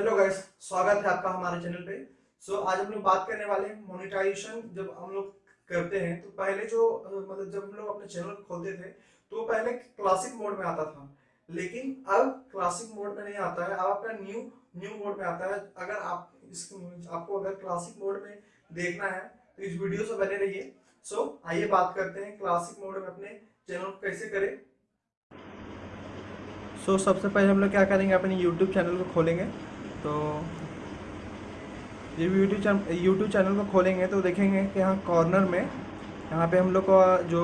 Hello guys स्वागत है आपका हमारे चैनल पे। सो so, आज हम लोग बात करने वाले हैं मोनिटाइजेशन जब हम लोग करते हैं तो पहले जो मतलब जब हम लोग अपने चैनल खोलते थे तो पहले क्लासिक मोड में आता था। लेकिन अब क्लासिक मोड में नहीं आता है अब आपका न्यू न्यू मोड में आता है। अगर आप इस आपको अगर क्लासिक मोड में देखना है तो इस वीडियो से बने रहिए। सो so, आइए बात करते हैं क्लासिक मोड में अपने चैनल कैसे करें। सो so, सबसे पहले हम लोग क्या करेंगे अपने यूट्यूब चैनल को खोलेंगे। तो ये यूट्यूब चैनल यूट्यूब चैनल को खोलेंगे तो देखेंगे कि यहाँ कॉर्नर में यहाँ पे हम लोग का जो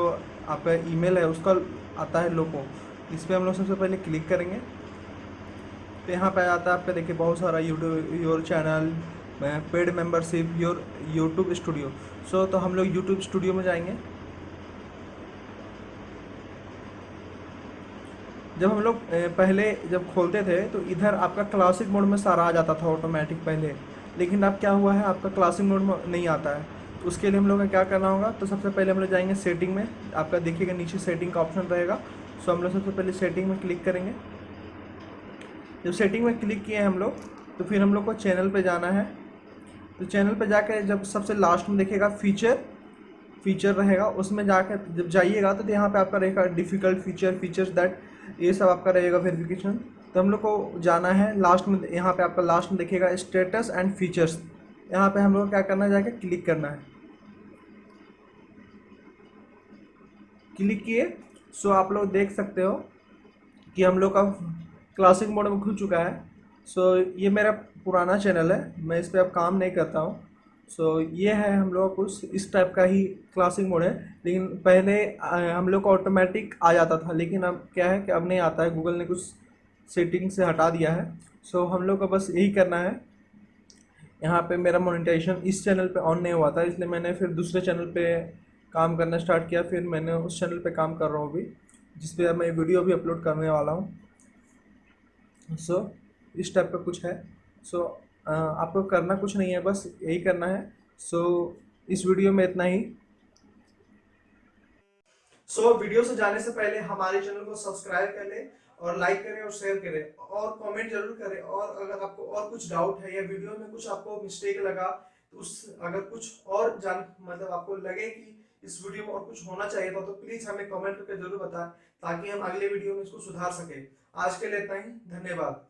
आपका ईमेल है उसका आता है लोगो इस पर हम लोग सबसे पहले क्लिक करेंगे। तो यहाँ पे आता है आपका देखिए बहुत सारा YouTube your channel paid membership your YouTube studio so तो हम लोग यूट्यूब स्टूडियो में जाएँगे। जब हम लोग पहले जब खोलते थे तो इधर आपका क्लासिक मोड में सारा आ जाता था ऑटोमेटिक पहले। लेकिन अब क्या हुआ है, आपका क्लासिक मोड में नहीं आता है। तो उसके लिए हम लोग क्या करना होगा तो सबसे पहले हम लोग जाएँगे सेटिंग में। आपका देखिएगा नीचे सेटिंग का ऑप्शन रहेगा। सो हम लोग सबसे पहले सेटिंग में क्लिक करेंगे। जब सेटिंग में क्लिक किए हैं हम लोग तो फिर हम लोग को चैनल पर जाना है। तो चैनल पर जाकर जब सबसे लास्ट में देखेगा फीचर फीचर रहेगा, उसमें जाकर जब जाइएगा तो यहाँ पे आपका रहेगा डिफ़िकल्ट फीचर फीचर्स दैट ये सब आपका रहेगा वेरिफिकेशन तो हम लोग को जाना है लास्ट में, यहाँ पे आपका लास्ट में देखिएगा स्टेटस एंड फीचर्स यहाँ पे हम लोग क्या करना है, जाके क्लिक करना है। क्लिक किए सो आप लोग देख सकते हो कि हम लोग का क्लासिक मोड में खुल चुका है। सो ये मेरा पुराना चैनल है, मैं इस पर अब काम नहीं करता हूँ। सो so, ये है हम लोग कुछ इस टाइप का ही क्लासिक मोड है। लेकिन पहले हम लोग को ऑटोमेटिक आ जाता था लेकिन अब क्या है कि अब नहीं आता है। गूगल ने कुछ सेटिंग से हटा दिया है। सो so, हम लोग को बस यही करना है। यहाँ पे मेरा मोनेटाइजेशन इस चैनल पे ऑन नहीं हुआ था इसलिए मैंने फिर दूसरे चैनल पे काम करना स्टार्ट किया। फिर मैंने उस चैनल पे काम कर रहा हूँ अभी जिस पे मैं वीडियो भी अपलोड करने वाला हूँ। सो so, इस टाइप का कुछ है। सो so, आपको करना कुछ नहीं है बस यही करना है। सो so, इस वीडियो में इतना ही। सो so, वीडियो से जाने से पहले हमारे चैनल को सब्सक्राइब कर ले और लाइक करें और शेयर करें और कमेंट ज़रूर करें। और अगर आपको और कुछ डाउट है या वीडियो में कुछ आपको मिस्टेक लगा तो उस अगर कुछ और जान मतलब आपको लगे कि इस वीडियो में और कुछ होना चाहिए था तो प्लीज़ हमें कमेंट करके ज़रूर बताएँ ताकि हम अगले वीडियो में इसको सुधार सके। आज के लिए इतना ही। धन्यवाद।